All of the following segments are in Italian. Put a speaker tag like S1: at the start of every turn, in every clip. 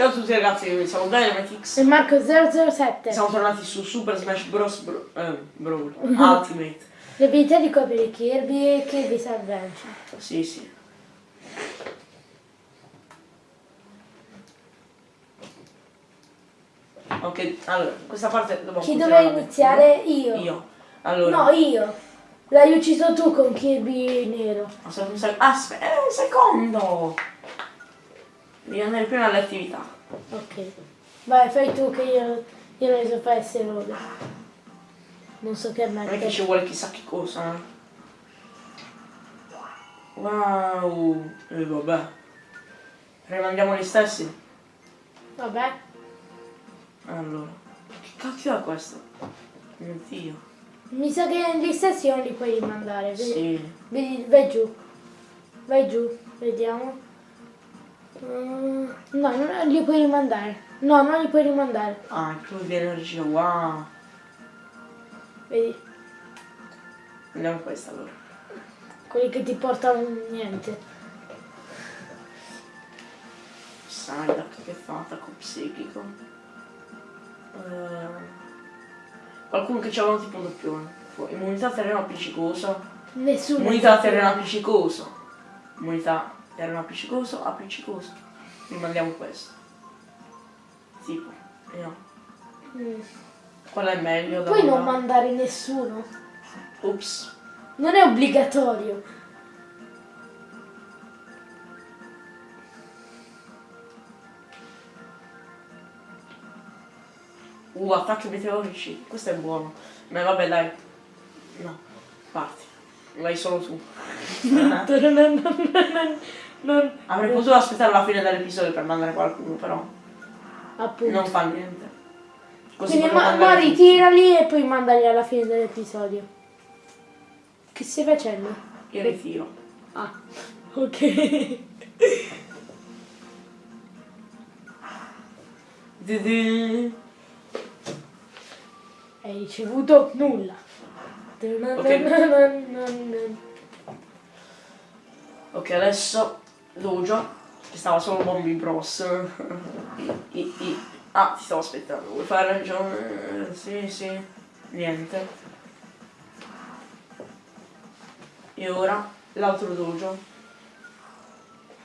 S1: Ciao a tutti ragazzi, siamo Dynamitix.
S2: E Marco 007.
S1: Siamo tornati su Super Smash Bros. Bro, eh, Brawl Ultimate.
S2: Le abilità di coprire Kirby e Kirby's Adventure.
S1: Sì, sì. Ok, allora, questa parte dobbiamo
S2: Chi doveva iniziare? Io.
S1: Io. Allora.
S2: No, io. L'hai ucciso tu con Kirby nero.
S1: Aspetta un sec- Aspetta, eh, un secondo! Devi andare prima alle attività.
S2: Ok. Vai, fai tu che io, io non so fare queste robe. Non so che
S1: Non è che ci vuole chissà che cosa. eh. Wow! E vabbè. Rimandiamo gli stessi?
S2: Vabbè.
S1: Allora. Che cacchio è questo? Mio dio.
S2: Mi sa che gli stessi non li puoi rimandare. Vedi,
S1: Sì.
S2: vedi- vai giù. Vai giù. Vediamo. Mm, no, non li puoi rimandare. No, non li puoi rimandare.
S1: Ah, più di energia, wow.
S2: Vedi,
S1: Andiamo questa allora.
S2: quelli che ti portano niente.
S1: Psyduck che fa attacco psichico. Eh, qualcuno che c'aveva tipo un doppione. Immunità terreno appiccicoso.
S2: Nessuno.
S1: Immunità terreno appiccicoso. Immunità terreno appiccicoso, appiccicoso. Rimandiamo questo. Tipo, vediamo.
S2: Mm.
S1: Qual è meglio da
S2: Puoi non
S1: mandare?
S2: mandare nessuno.
S1: Ups.
S2: Non è obbligatorio.
S1: Uh, attacchi meteorici. Questo è buono. Ma vabbè dai. No, parti. Vai solo tu. Avrei potuto aspettare la fine dell'episodio per mandare qualcuno, però
S2: appunto.
S1: non fa niente. Così
S2: Quindi ma, ma ritirali e poi mandali alla fine dell'episodio. Che stai facendo?
S1: Io ritiro.
S2: Ah, ok. Hai ricevuto nulla.
S1: Ok, adesso Dojo, che stava solo Bombi Bros. I, i, i. Ah, ti stavo aspettando, vuoi fare ragione? Sì, sì. Niente. E ora l'altro dojo.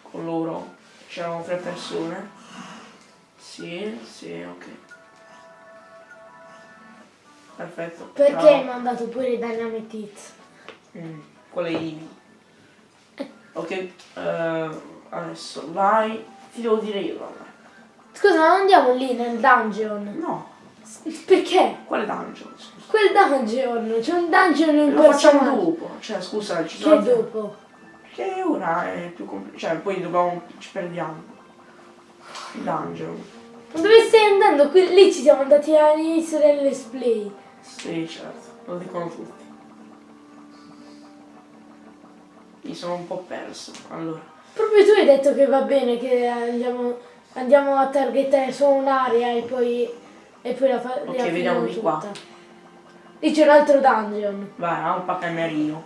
S1: Con loro c'erano tre persone. Sì, sì, ok. Perfetto.
S2: Perché
S1: Ciao.
S2: hai mandato pure Dynamite Hits?
S1: Mm, quella è Ivi. Ok, eh, adesso vai. Ti devo dire io allora.
S2: Scusa, non andiamo lì nel dungeon.
S1: No,
S2: Perché?
S1: quale dungeon? Scusa.
S2: Quel dungeon, c'è un dungeon in
S1: Lo facciamo dopo. Cioè, scusa, ci
S2: Che
S1: sono.
S2: dopo?
S1: Che ora è più complicato. Cioè, poi dobbiamo. ci perdiamo. Il dungeon.
S2: Dove stai andando? Qui, lì ci siamo andati all'inizio del let's play.
S1: Sì, certo, lo dicono tutti. Io sono un po' perso. Allora.
S2: Proprio tu hai detto che va bene che andiamo, andiamo a targetare solo un'area e poi, e poi la, fa,
S1: Ok, vediamo di qua.
S2: Lì c'è un altro dungeon.
S1: Vai, Alpa Camerino.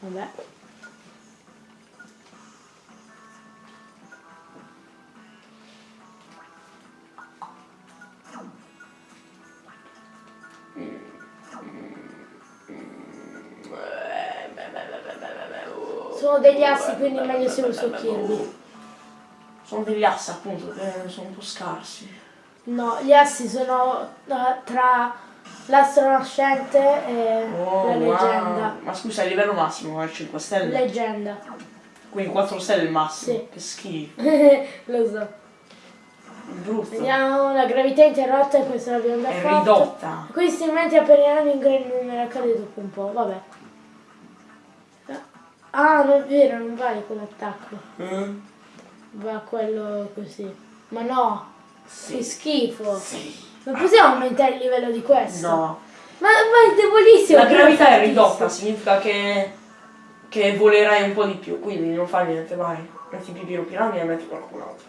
S2: Vabbè. Sono degli assi, quindi è meglio se uso Kirby.
S1: Sono degli assi appunto, che sono un po' scarsi.
S2: No, gli assi sono eh, tra l'astro nascente e
S1: Oh,
S2: la
S1: wow.
S2: leggenda.
S1: Ma scusa, a livello massimo è 5 stelle?
S2: Leggenda.
S1: Quindi 4 stelle il massimo.
S2: Sì.
S1: Che schifo.
S2: Lo so.
S1: Brutto.
S2: Vediamo la gravità interrotta e questo l'abbiamo già
S1: È
S2: fatto.
S1: ridotta.
S2: Questi strumenti appariranno in gran numero, accade dopo un po', vabbè. Ah, non è vero, non vale quell'attacco.
S1: Eh?
S2: Va quello così. Ma no,
S1: Sì.
S2: che schifo.
S1: Sì.
S2: Non possiamo aumentare il livello di questo.
S1: No.
S2: Ma, ma è debolissimo.
S1: La gravità è ridotta, significa che, che volerai un po' di più, quindi non fa niente, vai. Metti Pipino Piranha e metti qualcun altro.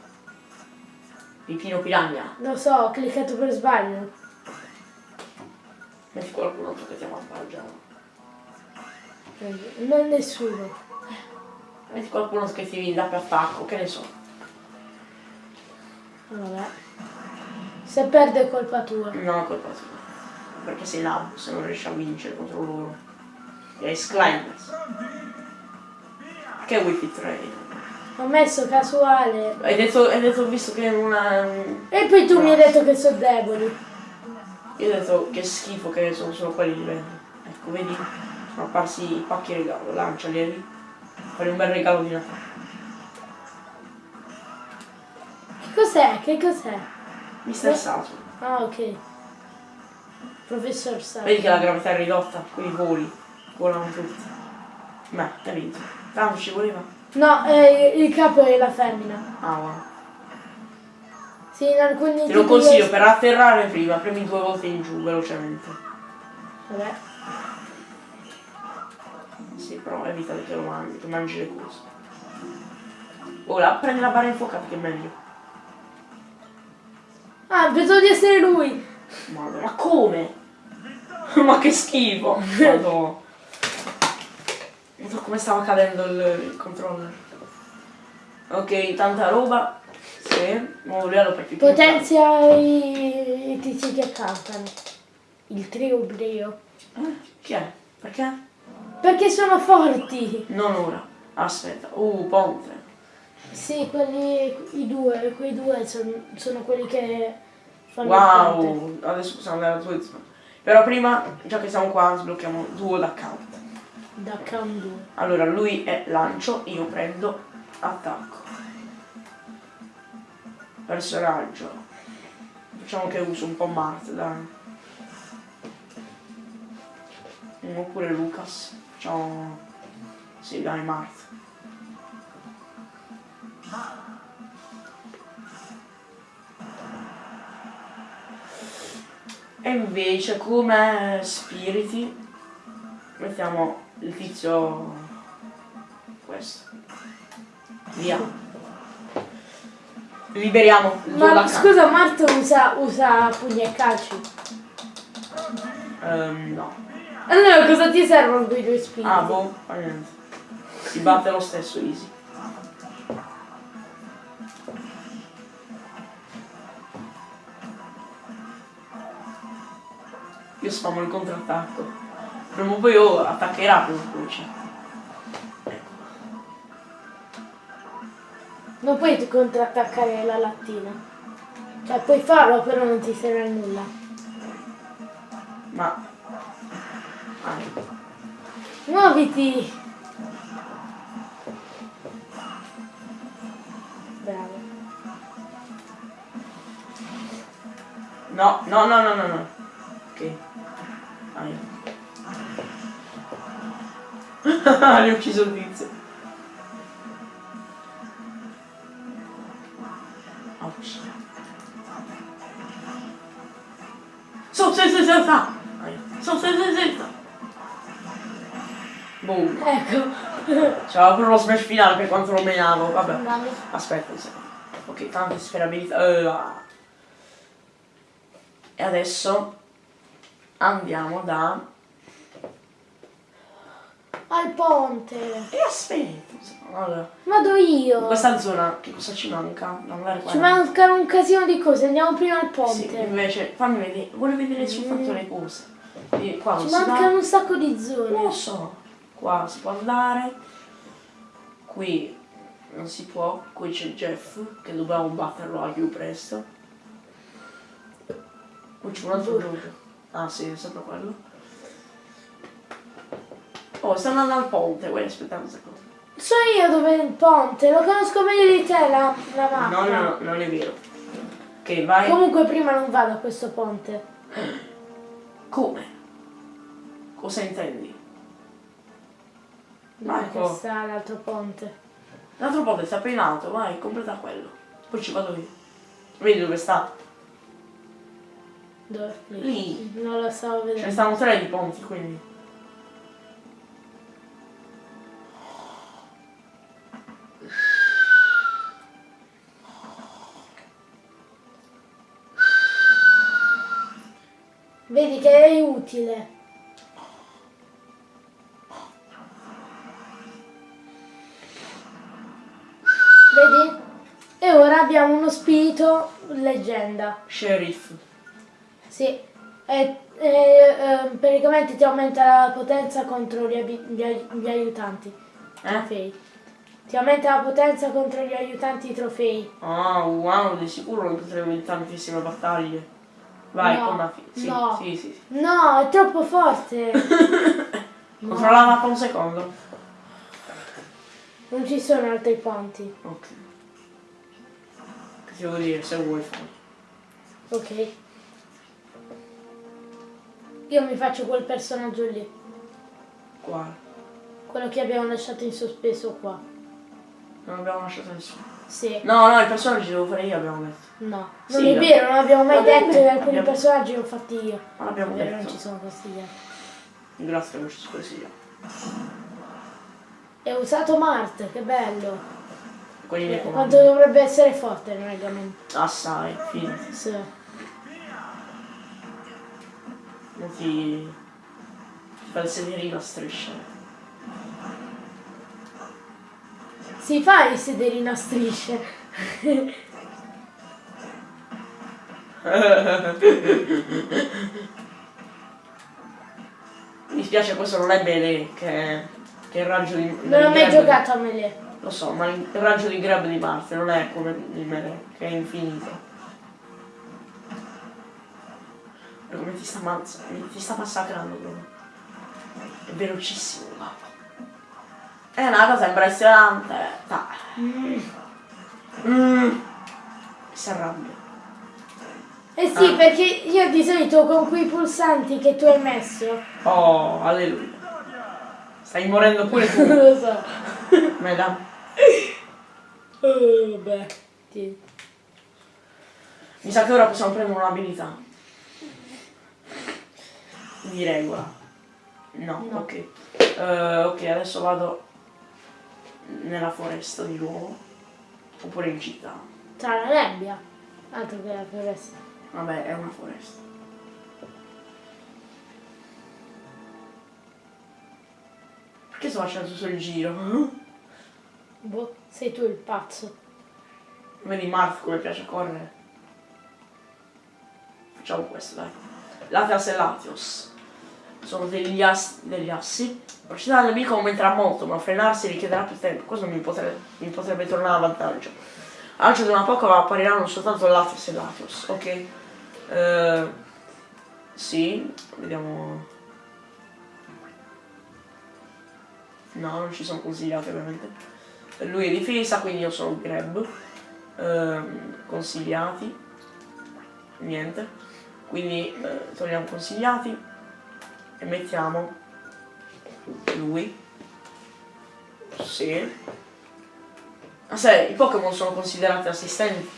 S1: Pipino Piranha,
S2: Lo so, ho cliccato per sbaglio.
S1: metti qualcun altro che ti avvantaggia.
S2: Non nessuno.
S1: Metti qualcuno che ti dà per attacco, che ne so.
S2: Vabbè. Se perde è colpa tua.
S1: No, è colpa tua. Perché sei labo, se non riesci a vincere contro loro. E Climbers. Che Wi-Fi 3?
S2: Ho messo casuale.
S1: Hai detto, hai detto visto che non ha...
S2: E poi tu mi hai detto che sono deboli.
S1: Io ho detto che schifo che sono solo quelli livelli. Ecco, vedi? Apparsi i pacchi regalo, lanciali lì. Fai un bel regalo di Natale.
S2: Che cos'è? Che cos'è?
S1: Mister Saturn.
S2: Ah, ok. Professor Sa.
S1: Vedi che la gravità è ridotta, quindi voli. Volano tutti. Beh, hai vinto. Tanto ci voleva.
S2: No, eh, il capo è la femmina.
S1: Ah, wow.
S2: Sì, in alcuni
S1: Te lo consiglio per atterrare prima, premi due volte in giù velocemente.
S2: Vabbè.
S1: Sì, però evita che lo mangi, che mangi le cose. Ora prendi la barra infuocata che è meglio.
S2: Ah, pensavo di essere lui.
S1: Madonna, ma come? ma che schifo! Madonna. Non so come stava cadendo il, il controller. Ok, tanta roba. Sì, nuovo livello per più.
S2: Potenzia i, i tizi che cantano. Il trio brio.
S1: Eh, chi è? Perché?
S2: Perché sono forti.
S1: Non ora. Aspetta. Uh, ponte.
S2: Sì, quelli, i due, quei due son- sono quelli che fanno.
S1: Wow, adesso possiamo andare a Twitch. Però prima, già che siamo qua, sblocchiamo duo d'account.
S2: Da Cam 2.
S1: Allora, lui è lancio, io prendo attacco. Personaggio. Facciamo che uso un po' Mart, dai. Oppure Lucas. Facciamo... Sì, dai, Mart. E invece come spiriti mettiamo il tizio questo. Via. Liberiamo il
S2: Ma scusa, Marto usa, usa pugni e calci.
S1: Ehm, no.
S2: Allora cosa ti servono quei due spiriti?
S1: Ah, boh, fa niente. Si batte lo stesso, easy. Io spamo il contrattacco. Prima o poi oh, attaccherà cioè. Ecco.
S2: Non puoi contrattaccare la lattina. Cioè puoi farlo però non ti serve a nulla.
S1: Ma...
S2: Muoviti! Bravo.
S1: No, no, no, no, no, no. Ok. Ah, io. Gli ho ucciso il C'era pure lo smash finale per quanto lo menavo. Vabbè. Aspetta un secondo. Ok, tante sperabilità. Eh. E adesso andiamo da...
S2: Al ponte.
S1: E aspetta. Allora,
S2: Vado
S1: in
S2: io.
S1: questa zona che cosa ci manca?
S2: Ci mancano un casino di cose, andiamo prima al
S1: Sì,
S2: ponte.
S1: invece, fammi vedere. Vuole vedere soltanto le cose. Qua
S2: Ci
S1: si va.
S2: mancano un sacco di
S1: Non lo
S2: zone.
S1: so. Qua si può andare. Qui non si può. Qui c'è Jeff che dobbiamo batterlo al più presto. Qui c'è un altro gruppo. Ah sì, è sempre quello. Oh, sta andando al ponte, vuoi aspettare un secondo?
S2: So io dove è il ponte, lo conosco meglio di te la, la mappa.
S1: No, no, no, non è vero. Ok, vai.
S2: Comunque prima non vado a questo ponte.
S1: Come? Cosa intendi?
S2: Dove
S1: Ecco.
S2: che sta l'altro ponte?
S1: L'altro ponte sta appena in alto, vai, completa quello. Poi ci vado io. Vedi dove sta?
S2: Dove?
S1: Lì.
S2: Non lo stavo
S1: Ce ne
S2: vedendo.
S1: stanno tre di ponti, quindi.
S2: Vedi che è utile. Vedi? E ora abbiamo uno spirito leggenda.
S1: Sheriff.
S2: Sì. E, e, eh, praticamente ti aumenta la potenza contro gli, gli gli aiutanti.
S1: Eh?
S2: Trofei. Ti aumenta la potenza contro gli aiutanti trofei.
S1: Ah, wow, di sicuro non potremo in tantissime battaglie. Vai,
S2: No,
S1: con la sì,
S2: no.
S1: sì, sì, sì.
S2: No, è troppo forte.
S1: Controlla la mappa un secondo.
S2: Non ci sono altri ponti.
S1: Ok. Che devo dire, se vuoi fare.
S2: Ok. Io mi faccio quel personaggio lì.
S1: Quale?
S2: Quello che abbiamo lasciato in sospeso qua.
S1: Non abbiamo lasciato nessuno.
S2: Sì.
S1: No, no, i personaggi devo fare io, abbiamo detto.
S2: No.
S1: Sì,
S2: Non è
S1: no.
S2: vero, non abbiamo mai detto che
S1: detto,
S2: alcuni
S1: abbiamo-
S2: personaggi li ho fatti io.
S1: Ma l'abbiamo
S2: È vero, non
S1: detto.
S2: ci sono consigliati.
S1: Grazie, non ci sono.
S2: E ho usato Mart, che bello. Eh,
S1: comandi.
S2: Quanto dovrebbe essere forte il Mega Man.
S1: Assai, fidati.
S2: Sì.
S1: Non ti... ti fa il sederino a striscia.
S2: Si fa il sederino a strisce.
S1: Mi dispiace, questo non è bene che il raggio di...
S2: Non ho mai giocato a Melee.
S1: Lo so, ma il raggio di grab di Marte non è come il Melee, che è infinito. Come ti sta, mazza- ti sta massacrando proprio. È velocissimo, guarda. È una cosa impressionante. Dai. Mm. Si arrabbia.
S2: Eh sì,
S1: Ah.
S2: perché io di solito con quei pulsanti che tu hai messo,
S1: Oh, alleluia. Stai morendo pure tu.
S2: non lo so.
S1: Madame.
S2: Oh, vabbè. Sì.
S1: Mi sa che ora possiamo prendere un'abilità. Di regola. No,
S2: No.
S1: ok. Eh, ok, adesso vado nella foresta di nuovo. Oppure in città.
S2: Tra la nebbia. Altro che la foresta.
S1: Vabbè, è una foresta. Perché sto facendo il giro?
S2: Boh, sei tu il pazzo.
S1: Vedi Marth come piace correre? Facciamo questo, dai. Latias e Latios. Sono degli, as- degli assi. La velocità del nemico aumenterà molto, ma frenarsi richiederà più tempo. Questo mi potrebbe, mi potrebbe tornare a vantaggio. Lancio di una Pokémon appariranno soltanto Latios e Latios, ok? Eh, sì, vediamo. No, non ci sono consigliati ovviamente. Lui è difesa, quindi io sono grab. Ehm, consigliati. Niente. Quindi eh, togliamo consigliati e mettiamo lui. Sì. Ma sai, i Pokémon sono considerati assistenti.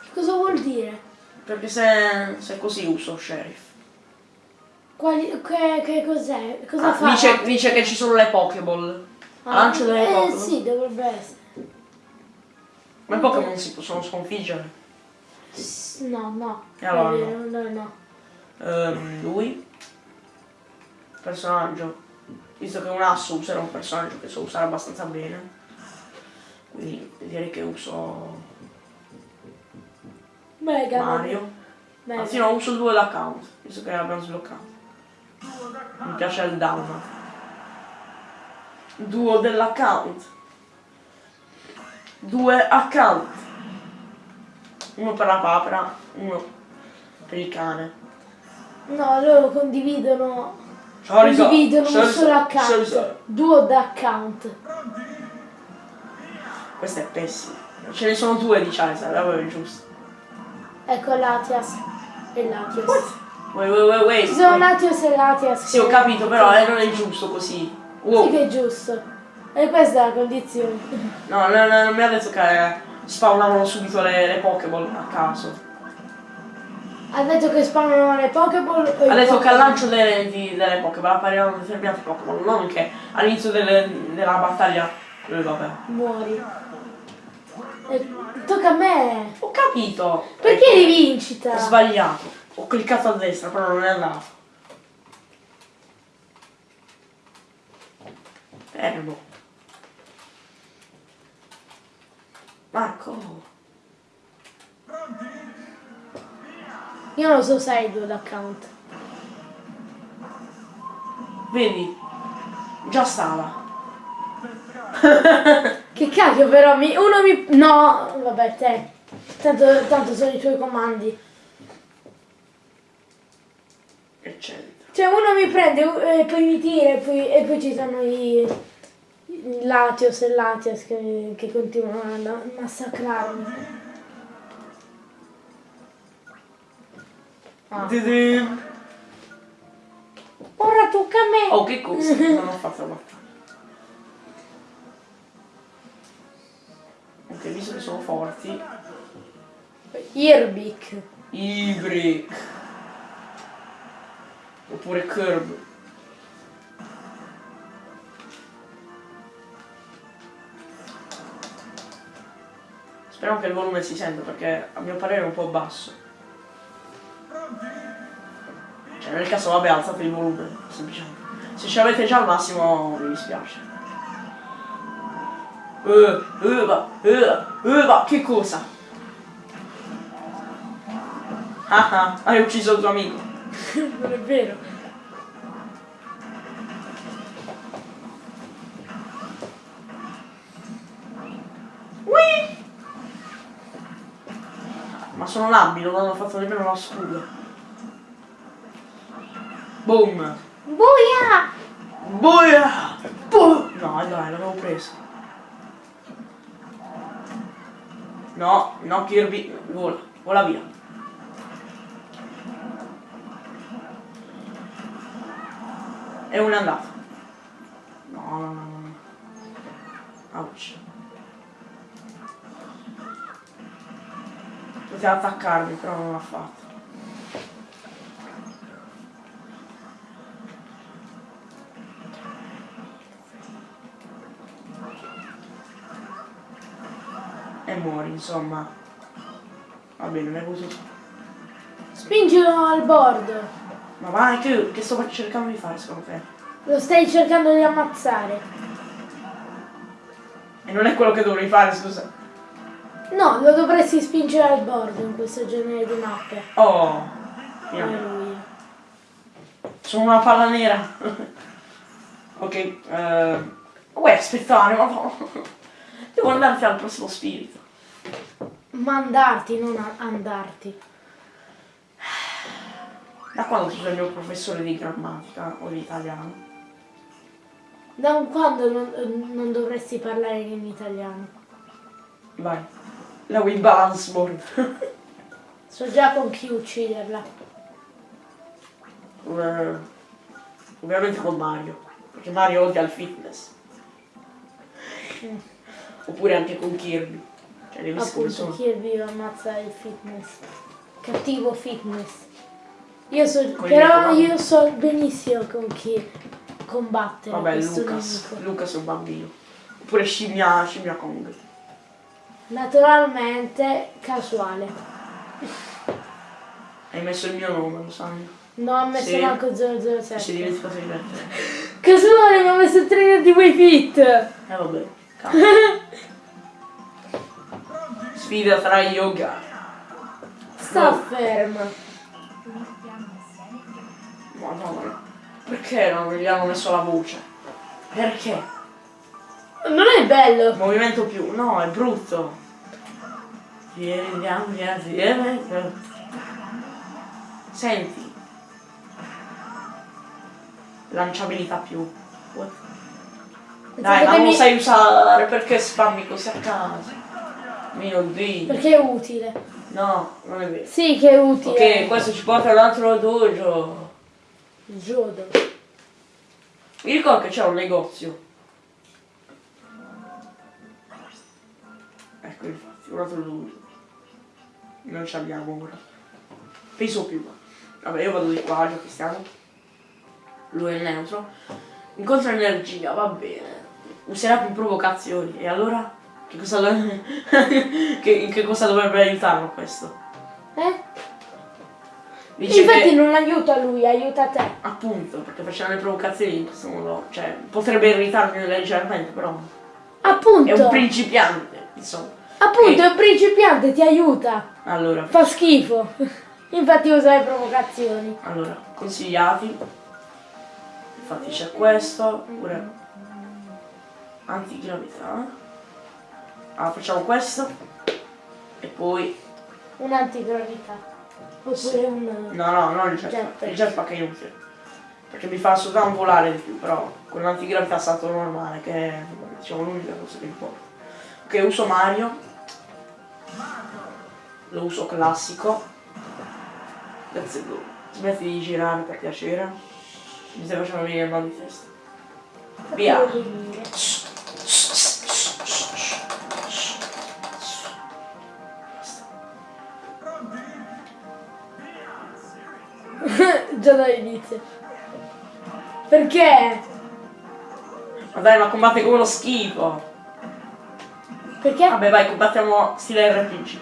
S2: Che cosa vuol dire?
S1: Perché se, se così uso Sheriff.
S2: Quali, che, che cos'è? Cosa
S1: Ah,
S2: fa?
S1: dice, dice che ci sono le Pokéball.
S2: Ah,
S1: lancio delle
S2: Eh
S1: Pokéball.
S2: sì, dovrebbe essere.
S1: Ma i Pokémon si possono sconfiggere.
S2: No, no.
S1: Allora
S2: vero, no, no.
S1: Ehm, lui. Personaggio. Visto che un asso userà un personaggio che so usare abbastanza bene. Quindi direi che uso
S2: Mega.
S1: Mario.
S2: Mega.
S1: Anzi no, uso il duo account, visto che l'abbiamo sbloccato. Mi piace il down. Duo dell'account. Due account. Uno per la papera, uno per il cane.
S2: No, loro condividono.
S1: Charizard,
S2: Condividono un
S1: Charizard,
S2: solo account.
S1: Charizard.
S2: Duo d'account.
S1: Questo è pessimo. Ce ne sono due di Charizard, avevo giusto.
S2: Ecco Latias e Latios.
S1: Wait, wait, wait, wait.
S2: Ci sono. Latios e Latias.
S1: Sì, ho capito, però eh, non è giusto così. Wow.
S2: Sì che è giusto. E questa è la condizione.
S1: No, no, no, non mi ha detto che spawnavano subito le, le Pokéball a caso.
S2: Ha detto che spawnano le Pokéball
S1: Ha detto che al lancio delle, di- delle Pokéball appariranno determinati Pokémon, non che all'inizio della battaglia. eh, vabbè.
S2: Muori. E tocca a me.
S1: Ho capito.
S2: Perché rivincita?
S1: Ho sbagliato. Ho cliccato a destra, però non è andato. Fermo. Marco.
S2: Io non so se hai due l'account.
S1: Vedi? Già stava.
S2: Che cacchio però mi... Uno mi... No, vabbè te. Tanto, tanto sono i tuoi comandi. Cioè uno mi prende eh, e poi mi tira e poi, e poi ci sono i... i Latios e Latias che, che continuano a massacrarmi. Ah. Ora tocca a me.
S1: Oh, che cosa? Non ho fatto la battaglia. Ok, visto che sono forti.
S2: Irbic.
S1: Ibrik. Oppure Curb. Speriamo che il volume si senta perché a mio parere è un po' basso. Cioè nel caso vabbè alzate il volume, semplicemente. Se ce l'avete già al massimo mi dispiace. Uh, uh, va, uh, uh, va, che cosa? Ah ah, hai ucciso il tuo amico.
S2: non è vero.
S1: Ui! Ma sono labili, non hanno fatto nemmeno una scudo. Boom!
S2: Buia!
S1: Boia! Boom! No, dai, l'avevo preso. No, no Kirby, vola, vola via. E uno è andato. No, no, no, no. no. Ouch. Poteva attaccarmi, però non l'ha fatto. E muori, insomma. Va bene, ne uso.
S2: Spingilo al bordo.
S1: Ma vai, che, che sto cercando di fare secondo te?
S2: Lo stai cercando di ammazzare.
S1: E non è quello che dovrei fare, scusa.
S2: No, lo dovresti spingere al bordo in questo genere di mappe.
S1: Oh.
S2: Alleluia.
S1: Sono una palla nera. ok, eh... Vuoi aspettare, ma no. Devo andarti al prossimo spirito.
S2: Mandarti, non andarti.
S1: Da quando sei il mio professore di grammatica o di italiano?
S2: Da un quando non, non dovresti parlare in italiano?
S1: Vai. La Wii Balance Board.
S2: So già con chi ucciderla.
S1: Eh, ovviamente con Mario. Perché Mario odia il fitness.
S2: Mm.
S1: Oppure anche con Kirby. Cioè,
S2: Appunto,
S1: sono?
S2: Kirby ammazza il fitness. Cattivo fitness. Io so, però io so benissimo con chi combattere
S1: Vabbè, Lucas.
S2: nemico.
S1: Lucas è un bambino. Oppure scimmia, scimmia Kong.
S2: Naturalmente casuale.
S1: Hai messo il mio nome, lo sai.
S2: Non ho messo
S1: Sì.
S2: manco
S1: Ti sei
S2: 007.
S1: dimenticato di mettere.
S2: Casuale, mi ho messo il trainer di Way Fit.
S1: Eh vabbè. Sfida tra yoga.
S2: Sta
S1: No. Madonna. Perché non gli hanno messo la voce? Perché?
S2: Non è bello.
S1: Movimento più. No, è brutto. Vieni, andiamo assieme. Senti. Lanciabilità più. What? Dai, ma non lo
S2: Sapetemi-
S1: sai usare, perché spammi così a caso? Mio dio.
S2: Perché è utile.
S1: No, non è vero.
S2: Sì che è utile.
S1: Ok, questo ci porta ad un altro dojo.
S2: Jodo.
S1: Mi ricordo che c'è un negozio. Ecco infatti, un altro dojo. Non ci abbiamo ora. Penso più. Vabbè, io vado di qua, già che stiamo. Lui è neutro. Incontra energia, va bene. Userà più provocazioni. E allora? Che cosa, che, che cosa dovrebbe aiutarlo questo?
S2: Eh?
S1: Dice
S2: Infatti
S1: che...
S2: non aiuta lui, aiuta te.
S1: Appunto, perché facendo le provocazioni in questo modo, cioè, potrebbe irritarmi leggermente, però
S2: Appunto.
S1: è un principiante, insomma.
S2: Appunto,
S1: E-
S2: è un principiante, ti aiuta.
S1: Allora,
S2: Fa schifo. Infatti usa le provocazioni.
S1: allora, consigliati. Infatti c'è questo, pure antigravità. Ah, facciamo questo. E poi...
S2: Un'antigravità. Oppure un...
S1: No, no, non il jetpack. Il jetpack è inutile. Perché mi fa soltanto volare di più, però con l'antigravità stato normale, che è diciamo l'unica cosa che importa. Ok, uso Mario. Lo uso classico. Let's go. Smetti di girare per piacere. Mi stai facendo venire il mal di testa. Via.
S2: Già dall'inizio. Perché?
S1: Ma dai, ma combatte come lo schifo.
S2: Perché?
S1: Vabbè, vai, combattiamo stile RPG.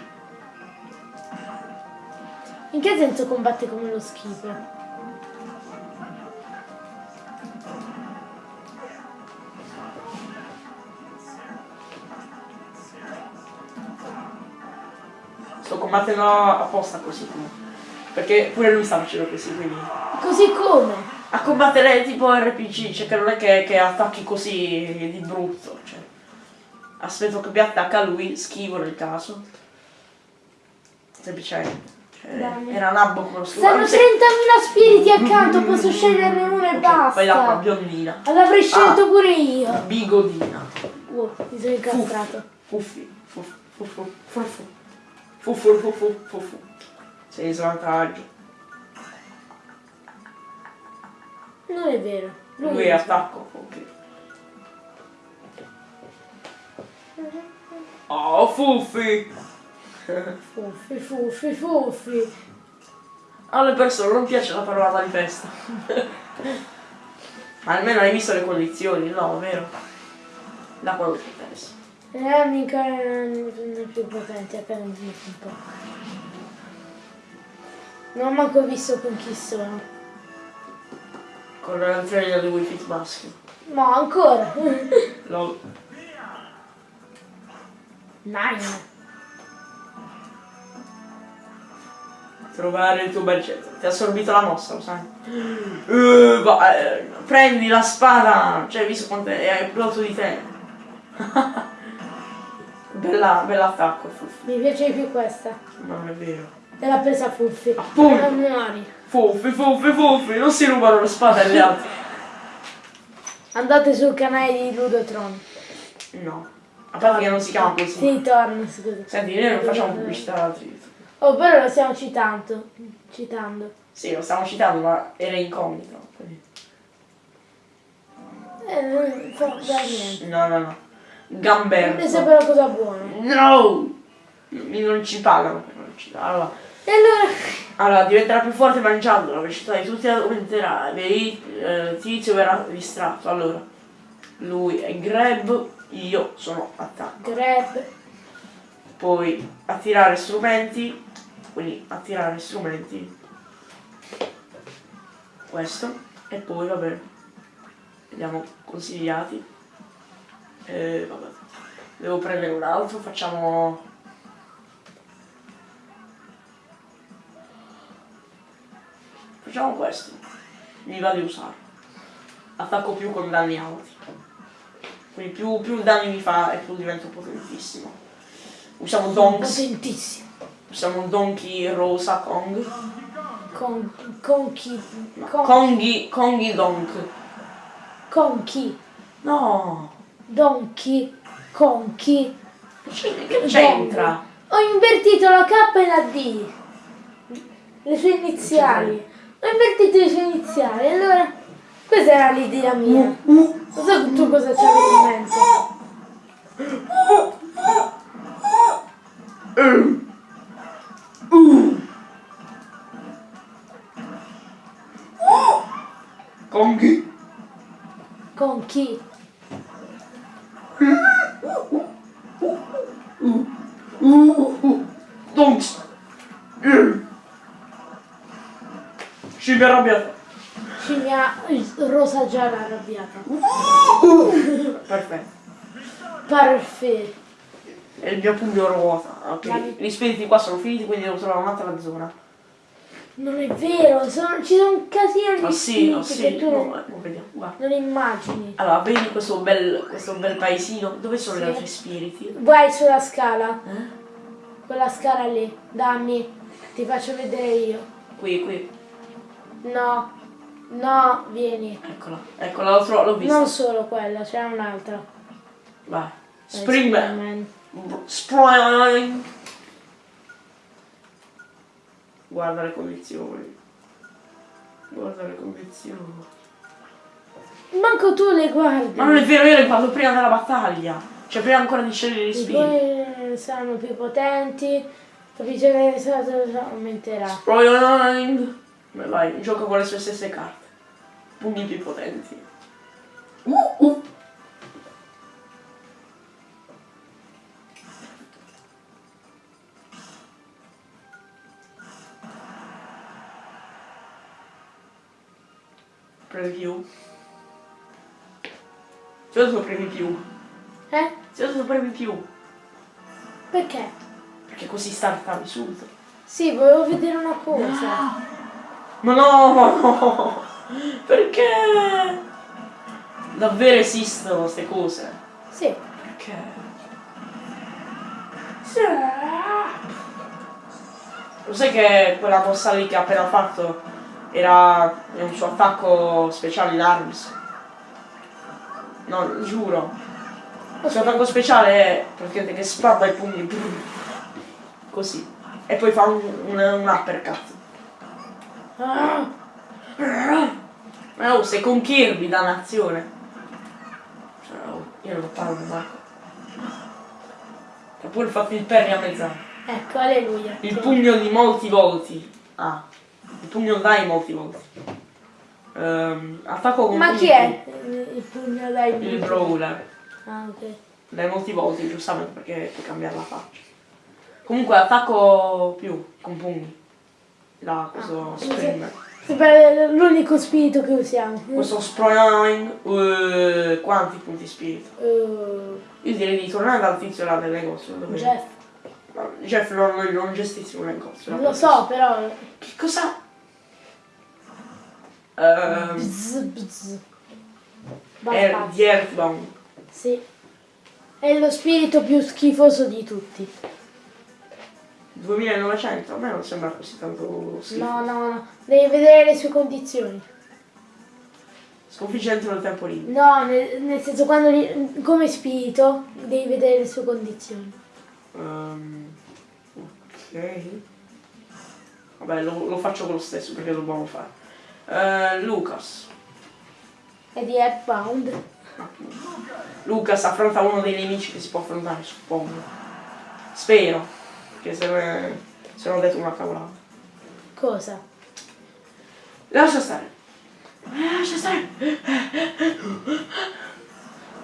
S2: In che senso combatte come lo schifo?
S1: Sto combattendo apposta così comunque. Perché pure lui sta facendo così, quindi.
S2: Così come?
S1: A combattere tipo RPG, cioè che non è che, che attacchi così di brutto, cioè. Aspetto che mi attacca lui, schivo nel caso. Semplicemente. Cioè, era nabbo come lo
S2: Stanno 30.000
S1: scudo.
S2: spiriti accanto, posso sceglierne uno e
S1: Poi l'acqua
S2: basta.
S1: biondina.
S2: L'avrei scelto
S1: Ah.
S2: pure io.
S1: Bigodina.
S2: Oh, mi sono incastrato.
S1: Fuffi. Fuffi. Fuffu. Fuffu. Fuffu. Fuffu. Fuffu. Sei svantaggio.
S2: Non è vero.
S1: Lui è attacco. Ok. Oh, Fuffi!
S2: Fuffi, fuffi, fuffi.
S1: Alle persone non piace la parola manifesta. Ma almeno hai visto le condizioni, no, vero? Da quello che ti interessa.
S2: Eh, mica non è più potente, appena un po'. Non ho manco visto con chi sono.
S1: Con il trailer di Fit maschio.
S2: Ma ancora.
S1: Lo...
S2: Nine.
S1: Trovare il tuo bel. Ti ha assorbito la mossa, lo sai? Eh, va- eh, prendi la spada! Cioè, hai visto quanto è, alto di te. bella, bell'attacco, Fuffi.
S2: Mi piace di più questa.
S1: Non è vero.
S2: E l'ha presa Fuffi.
S1: Appunto.
S2: Non muori.
S1: Fuffi, Fuffi, Fuffi, non si rubano le spade agli altri.
S2: Andate sul canale di Ludotron.
S1: No. A parte che non si chiama così.
S2: Sì, torno, scusa.
S1: Senti, noi non facciamo pubblicità ad altri.
S2: Oh, però lo stiamo citando. Citando.
S1: Sì, lo stiamo citando, ma era incognito.
S2: Eh, non fa da niente.
S1: No, no, no. Gamberto.
S2: sapeva una cosa buona.
S1: No! Mi non ci pagano per ci Allora,
S2: E allora...
S1: allora, diventerà più forte mangiando, la velocità di tutti aumenterà, vedi, eh, Tizio verrà distratto. Allora, lui è grab, io sono attacco.
S2: Grab.
S1: Poi attirare strumenti, quindi attirare strumenti. Questo. E poi vabbè. Vediamo consigliati. E vabbè. Devo prendere un altro, facciamo. Facciamo questo. Mi va di usarlo. Attacco più con danni alti. Quindi più, più danni mi fa e più divento potentissimo. Usiamo Donks.
S2: Potentissimo.
S1: Usiamo Donkey Rosa Kong.
S2: Con, con chi? Con,
S1: Kongi, Kongi Donk.
S2: con chi?
S1: No!
S2: Donkey. Con chi?
S1: Che che c'entra?
S2: Ho invertito la K e la D. Le sue iniziali. Ho invertito le sue iniziali. Allora, questa era l'idea mia. Non so tu cosa c'avevi in mente.
S1: Kongi.
S2: Con chi?
S1: Donks. Scimmia arrabbiata.
S2: Scimmia rosa gialla arrabbiata.
S1: Perfetto.
S2: Parfait.
S1: E il mio pugno ruota. Ok.
S2: Dai.
S1: Gli spiriti qua sono finiti, quindi devo trovare un'altra zona.
S2: Non è vero, sono- ci sono un casino di
S1: Ma sì, oh sì,
S2: che tu
S1: no,
S2: non,
S1: eh, non
S2: immagini.
S1: Allora, vedi questo bel, questo bel paesino? Dove sono gli
S2: Sì.
S1: altri spiriti?
S2: Vai sulla scala,
S1: Eh?
S2: quella scala lì, dammi, ti faccio vedere io.
S1: Qui, qui.
S2: No, no, vieni.
S1: Eccola. Eccola, l'ho, vista.
S2: Non solo quella, c'è un'altra.
S1: Vai. Springman. Spring. Guarda le condizioni. Guarda le condizioni.
S2: Manco tu le guardi.
S1: Ma non è vero, io le parlo prima della battaglia. Cioè prima ancora di scegliere gli
S2: poi saranno più potenti, capisci che aumenterà.
S1: Spring. Beh, vai, gioca con le sue stesse carte. Pugni più potenti. Uh, uh. Preview. Ti ho detto premi più.
S2: Eh?
S1: Ti ho detto premi più.
S2: Perché?
S1: Perché così startavi subito.
S2: Sì, volevo vedere una cosa.
S1: Ma no, ma no! Perché? Davvero esistono queste cose?
S2: Sì.
S1: Perché? Lo sai che quella mossa lì che ha appena fatto era un suo attacco speciale in Arms? No, giuro. Il suo attacco speciale è praticamente che sparta i pugni così. E poi fa un, un, un uppercut. Ma oh, sei con Kirby, dannazione. Cioè, oh, io non parlo di Marco. Ha pure fatto il perri a mezz'anno.
S2: ecco, alleluia.
S1: Il pugno di molti volti. Ah, il pugno dai molti volti. Ehm, attacco con
S2: Ma chi è il pugno dai
S1: più. Il brawler.
S2: Ah, ok.
S1: Dai molti volti, giustamente perché puoi cambiare la faccia. Comunque attacco più con pugni. Da questo spring.
S2: Sembra l'unico spirito che usiamo.
S1: Questo spring. eh, quanti punti spirito?
S2: Uh,
S1: Io direi di tornare dal tizio là del negozio. Dove...
S2: Jeff.
S1: No, Jeff non, non gestisce un negozio.
S2: Lo so, però.
S1: Che cosa? Ehm,
S2: Bzz, bzz.
S1: è
S2: Basta.
S1: di Earthbound.
S2: Sì. È lo spirito più schifoso di tutti.
S1: 2900, a me non sembra così tanto schifo.
S2: No, no, no. Devi vedere le sue condizioni.
S1: Sconfigge entro il tempo limite.
S2: No, nel, nel senso quando li- come spirito devi vedere le sue condizioni.
S1: Ehm, ok. Vabbè, lo, lo faccio con lo stesso perché dobbiamo fare. Eh, Lucas.
S2: È di Earthbound.
S1: Lucas affronta uno dei nemici che si può affrontare, suppongo. Spero. Che se, ne, se non ho detto una cavolata.
S2: Cosa?
S1: Lascia stare. Lascia stare.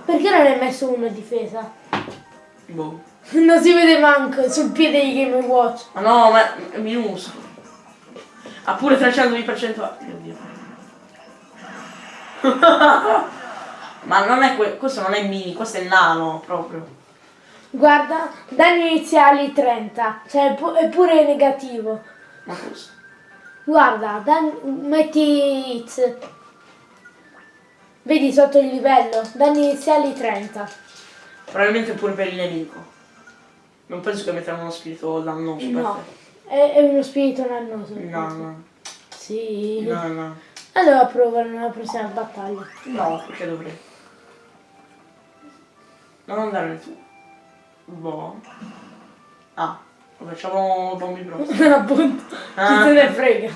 S2: Perché non hai messo uno a difesa?
S1: Boh.
S2: Non si vede manco sul piede di Game Watch.
S1: Ma no, ma è minuscolo. Ha pure 300 di percentuale. Ma non è que- questo non è mini, questo è nano proprio.
S2: Guarda, danni iniziali 30, cioè è pu- è pure negativo.
S1: Ma cosa?
S2: Guarda, dan- metti hits. Vedi sotto il livello, danni iniziali 30.
S1: Probabilmente pure per il nemico. Non penso che metteranno uno spirito dannoso per
S2: No, è, è uno spirito dannoso.
S1: No, no.
S2: Sì.
S1: No, no.
S2: Allora provano nella prossima battaglia.
S1: No, perché dovrei? Non andare tu. Boh. Ah, facciamo bombi bros.
S2: Appunto, chi
S1: Ah.
S2: se ne frega.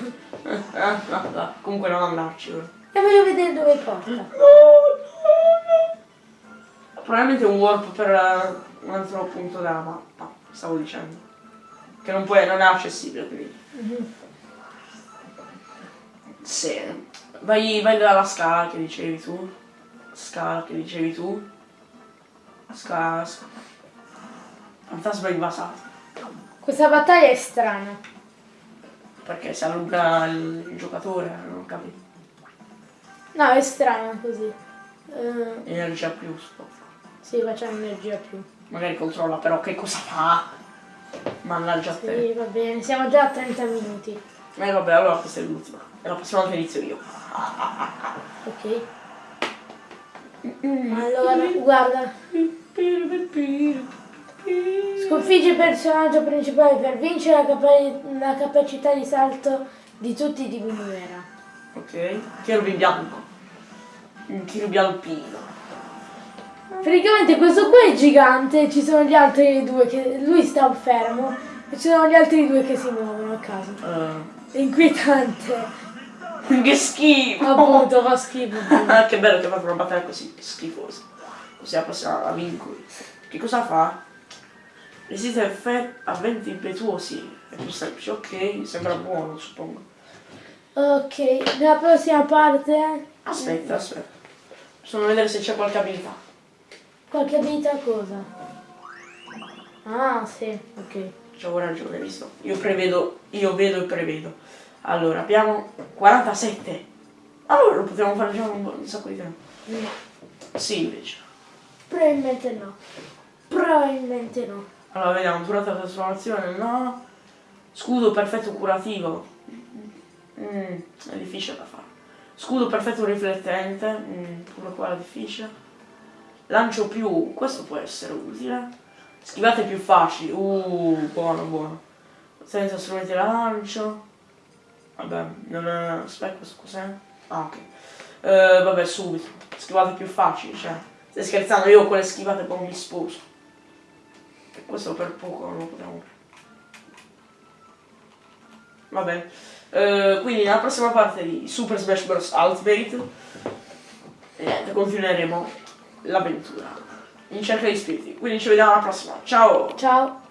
S1: Ah, no, no, Comunque non andarci ora.
S2: E voglio vedere dove porta.
S1: Probabilmente un warp per eh, un altro punto della mappa, stavo dicendo. Che non, puoi, non è accessibile quindi. Sì. Vai, vai dalla scala che dicevi tu. Scala che dicevi tu. Scala. scala. Fantasma invasato.
S2: Questa battaglia è strana.
S1: Perché si allunga il, giocatore, non capisco.
S2: No, è strana così. Eh,
S1: Energia più, sto.
S2: sì, facciamo energia più.
S1: magari controlla però che cosa fa. Mannaggia a te.
S2: Sì, va bene, siamo già a 30 minuti.
S1: Eh vabbè, allora questa è l'ultima. E la prossima volta inizio io.
S2: Ok. Allora, guarda. Sconfigge il personaggio principale per vincere la, capa- la capacità di salto di tutti diminuirà.
S1: Ok. Cherubi bianco. Un cherubi alpino.
S2: Praticamente questo qua è gigante, ci sono gli altri due che. lui sta fermo e ci sono gli altri due che si muovono a caso.
S1: Eh,
S2: È inquietante.
S1: che schifo!
S2: Appunto, fa schifo.
S1: Che bello che fa una battaglia così schifosa. Così la prossima la vinco. Che cosa fa? Resiste a venti impetuosi. È più semplice, ok, sembra buono, suppongo.
S2: Ok, nella prossima parte.
S1: Aspetta, aspetta. Bisogna vedere se c'è qualche abilità.
S2: Qualche abilità cosa? Ah, sì, ok.
S1: C'avevo ragione, hai visto? Io prevedo, io vedo e prevedo. Allora, abbiamo 47. Allora lo potremmo fare già un, un sacco di tempo.
S2: No.
S1: Sì, invece.
S2: Probabilmente no. Probabilmente no.
S1: Allora, vediamo, durata la trasformazione, no. Scudo perfetto curativo. Mm, è difficile da fare. Scudo perfetto riflettente, mm, pure qua è difficile. Lancio più, questo può essere utile. Schivate più facili, uh, buono, buono. Senza strumenti da lancio. Vabbè, non è... aspetta, cos'è? Ah, ok. Eh, vabbè, subito. Schivate più facili, cioè. Stai scherzando, io con le schivate poi mi sposo. E questo per poco non lo potremo Va bene. Eh, quindi nella prossima parte di Super Smash Bros. Ultimate niente, continueremo l'avventura in cerca di spiriti. Quindi ci vediamo alla prossima. Ciao!
S2: Ciao.